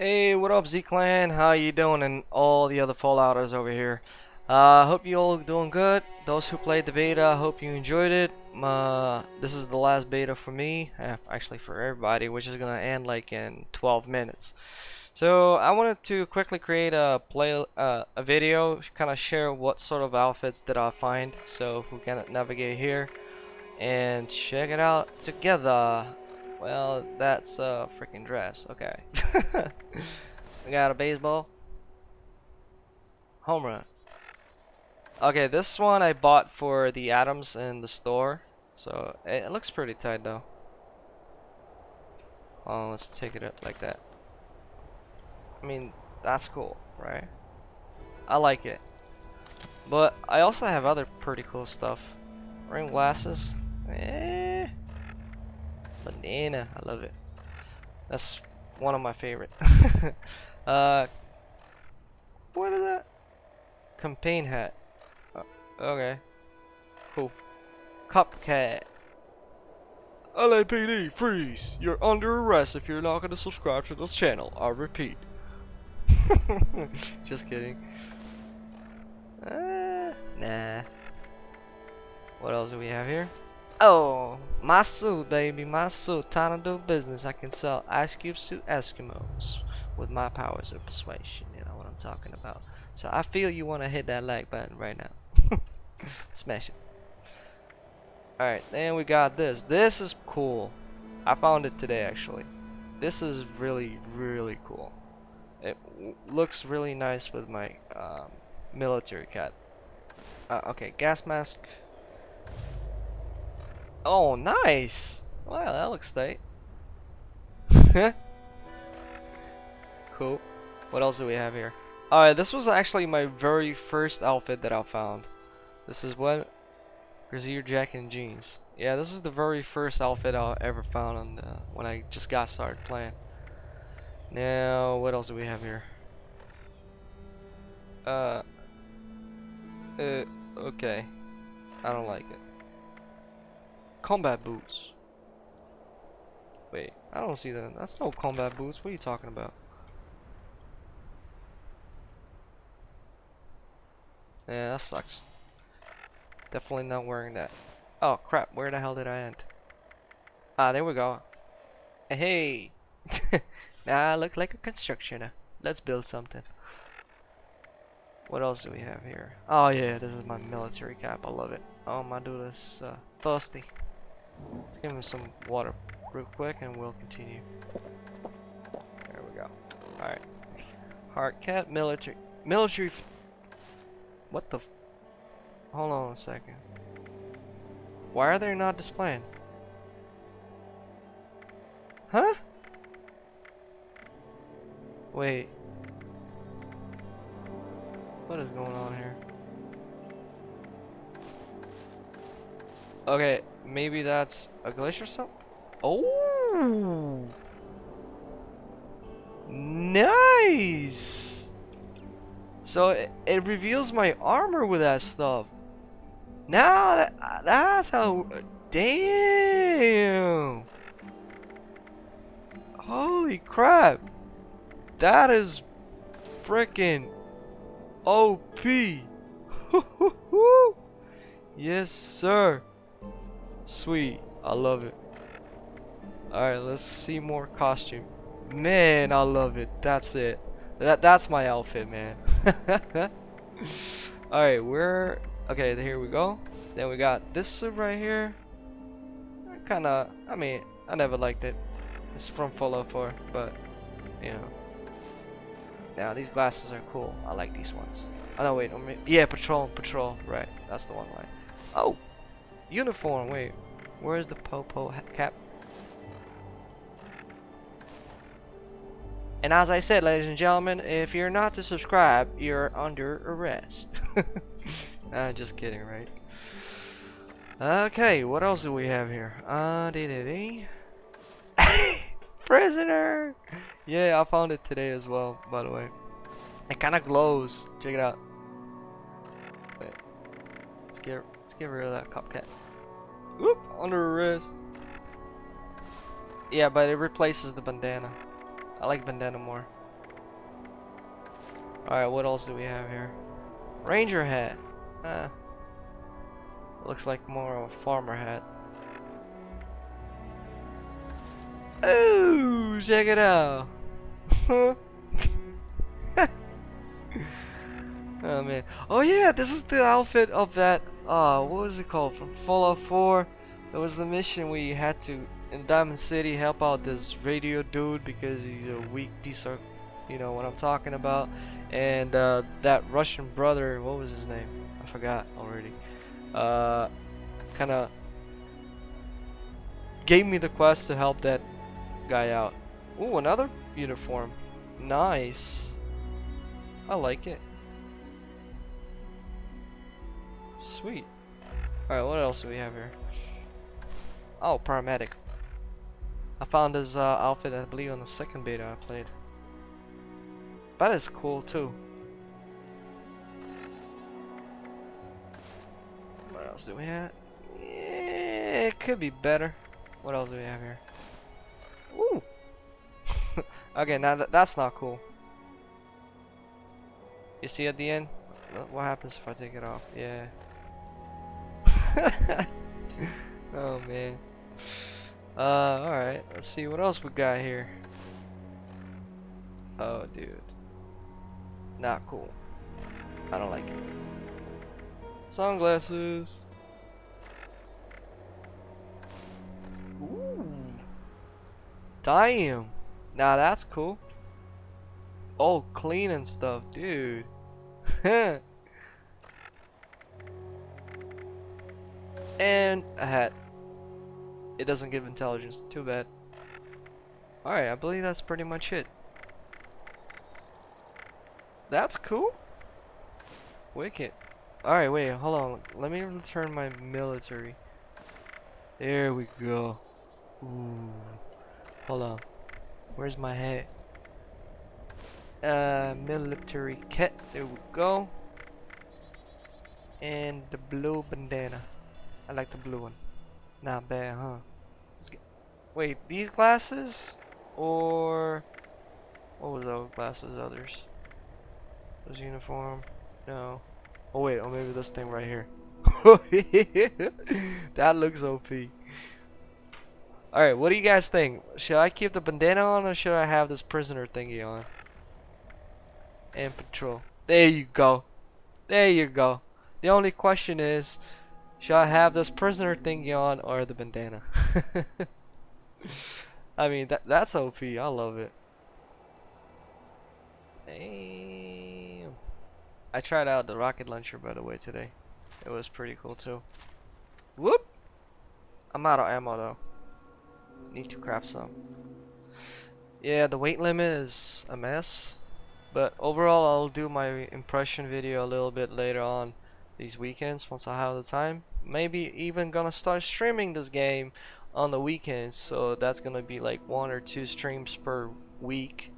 Hey, what up Z-Clan? How you doing and all the other Fallouters over here? Uh, hope you all doing good. Those who played the beta, I hope you enjoyed it. Uh, this is the last beta for me, eh, actually for everybody, which is gonna end like in 12 minutes. So I wanted to quickly create a play uh, a video, kind of share what sort of outfits did I find. So we can navigate here and check it out together. Well, that's a freaking dress. Okay. we got a baseball. Home run. Okay, this one I bought for the atoms in the store. So it looks pretty tight though. Oh, let's take it up like that. I mean, that's cool, right? I like it. But I also have other pretty cool stuff. Ring glasses. Eh. Banana. I love it. That's one of my favorite. uh, what is that? Campaign hat. Uh, okay. Cool. Cupcat. LAPD, freeze! You're under arrest if you're not going to subscribe to this channel. I repeat. Just kidding. Uh, nah. What else do we have here? Oh, my suit, baby, my suit. Time to do business. I can sell ice cubes to Eskimos with my powers of persuasion. You know what I'm talking about. So I feel you want to hit that like button right now. Smash it. Alright, then we got this. This is cool. I found it today, actually. This is really, really cool. It looks really nice with my um, military cat. Uh, okay, gas mask. Oh, nice! Wow, that looks tight. cool. What else do we have here? Alright, this was actually my very first outfit that I found. This is what? Brazier jacket and jeans. Yeah, this is the very first outfit I ever found on the, when I just got started playing. Now, what else do we have here? Uh, uh, okay. I don't like it. Combat boots. Wait, I don't see that. That's no combat boots. What are you talking about? Yeah, that sucks. Definitely not wearing that. Oh crap, where the hell did I end? Ah, there we go. Hey! now I look like a constructioner. Let's build something. What else do we have here? Oh yeah, this is my military cap. I love it. Oh my dude is uh, thirsty. Let's give him some water real quick and we'll continue. There we go. Alright. Hard cat military military what the Hold on a second. Why are they not displaying? Huh? Wait. What is going on here? Okay, maybe that's a glitch or something? Oh! Nice! So it, it reveals my armor with that stuff. Now that, that's how. Damn. Holy crap. That is freaking OP. yes, sir. Sweet. I love it. Alright, let's see more costume. Man, I love it. That's it. That That's my outfit, man. Alright, we're Okay, here we go. Then we got this suit right here. Kinda, I mean, I never liked it. It's from Fallout 4, but, you know. Now, these glasses are cool. I like these ones. Oh, no, wait. Yeah, patrol, patrol. Right, that's the one right. Oh! Uniform, wait. Where's the Popo cap? And as I said, ladies and gentlemen, if you're not to subscribe, you're under arrest. Uh, just kidding, right? Okay, what else do we have here? Uh, dee -dee -dee. Prisoner! Yeah, I found it today as well, by the way. It kind of glows. Check it out. Wait. Let's get, get rid of that cupcat. Whoop! On Under wrist. Yeah, but it replaces the bandana. I like bandana more. Alright, what else do we have here? Ranger hat. Ah. Looks like more of a farmer hat. Oh, check it out. oh man. Oh yeah, this is the outfit of that uh what was it called? From Fallout 4. It was the mission you had to in Diamond City help out this radio dude because he's a weak piece of you know what I'm talking about. And uh, that Russian brother, what was his name? I forgot already. Uh, kind of gave me the quest to help that guy out. Ooh, another uniform. Nice. I like it. Sweet. Alright, what else do we have here? Oh, paramedic. I found his uh, outfit, I believe, on the second beta I played. That is cool too. What else do we have? Yeah, it could be better. What else do we have here? Ooh. okay, now th that's not cool. You see at the end? What happens if I take it off? Yeah. oh man. Uh, alright. Let's see what else we got here. Oh, dude. Not cool. I don't like it. Sunglasses. Ooh. Damn. Now that's cool. Oh, clean and stuff, dude. and a hat. It doesn't give intelligence. Too bad. Alright, I believe that's pretty much it. That's cool. Wicked. Alright, wait, hold on. Let me return my military. There we go. Ooh. Hold on. Where's my hat? Uh, military kit. There we go. And the blue bandana. I like the blue one. Not bad, huh? Get, Wait, these glasses? Or... What was those glasses others? Was uniform? No. Oh wait, oh maybe this thing right here. that looks OP. Alright, what do you guys think? Should I keep the bandana on or should I have this prisoner thingy on? And patrol. There you go. There you go. The only question is, should I have this prisoner thingy on or the bandana? I mean, that that's OP. I love it. Damn. I tried out the rocket launcher by the way today. It was pretty cool too. Whoop! I'm out of ammo though. Need to craft some. Yeah, the weight limit is a mess. But overall, I'll do my impression video a little bit later on these weekends once I have the time. Maybe even gonna start streaming this game on the weekends. So that's gonna be like one or two streams per week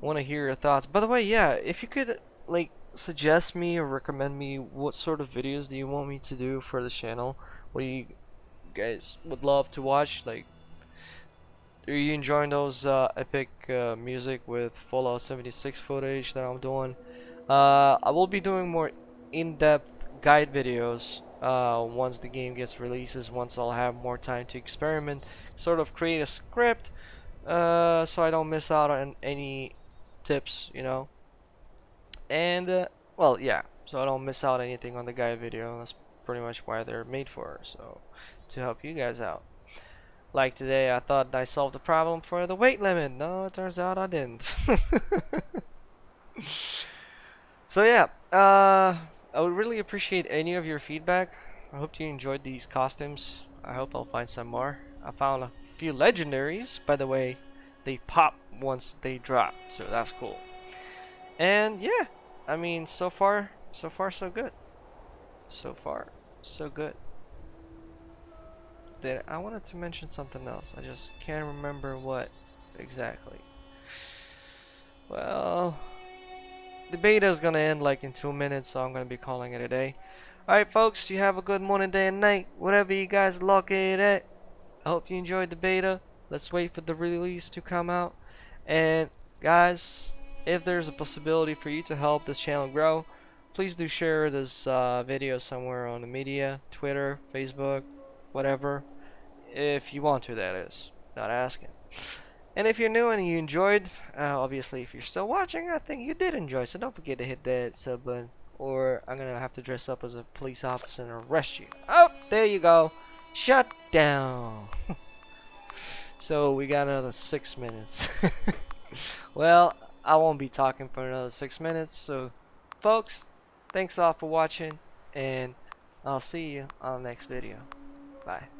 want to hear your thoughts. By the way, yeah, if you could like suggest me or recommend me what sort of videos do you want me to do for the channel? What do you guys would love to watch? Like, are you enjoying those uh, epic uh, music with Fallout 76 footage that I'm doing? Uh, I will be doing more in-depth guide videos uh, once the game gets releases, once I'll have more time to experiment, sort of create a script uh, so I don't miss out on any tips, you know. And, uh, well, yeah, so I don't miss out anything on the guide video. That's pretty much why they're made for, so to help you guys out. Like today, I thought I solved the problem for the weight limit. No, it turns out I didn't. so yeah, uh, I would really appreciate any of your feedback. I hope you enjoyed these costumes. I hope I'll find some more. I found a few legendaries, by the way. They pop once they drop so that's cool and yeah I mean so far so far so good so far so good I wanted to mention something else. I just can't remember what exactly. Well the beta is gonna end like in two minutes so I'm gonna be calling it a day. Alright folks you have a good morning day and night whatever you guys lock it at. I hope you enjoyed the beta. Let's wait for the release to come out. And guys, if there's a possibility for you to help this channel grow, please do share this uh, video somewhere on the media, Twitter, Facebook, whatever, if you want to, that is. Not asking. And if you're new and you enjoyed, uh, obviously if you're still watching, I think you did enjoy, so don't forget to hit that sub button, or I'm gonna have to dress up as a police officer and arrest you. Oh, there you go. Shut down. so we got another six minutes. well, I won't be talking for another six minutes, so folks, thanks all for watching, and I'll see you on the next video. Bye.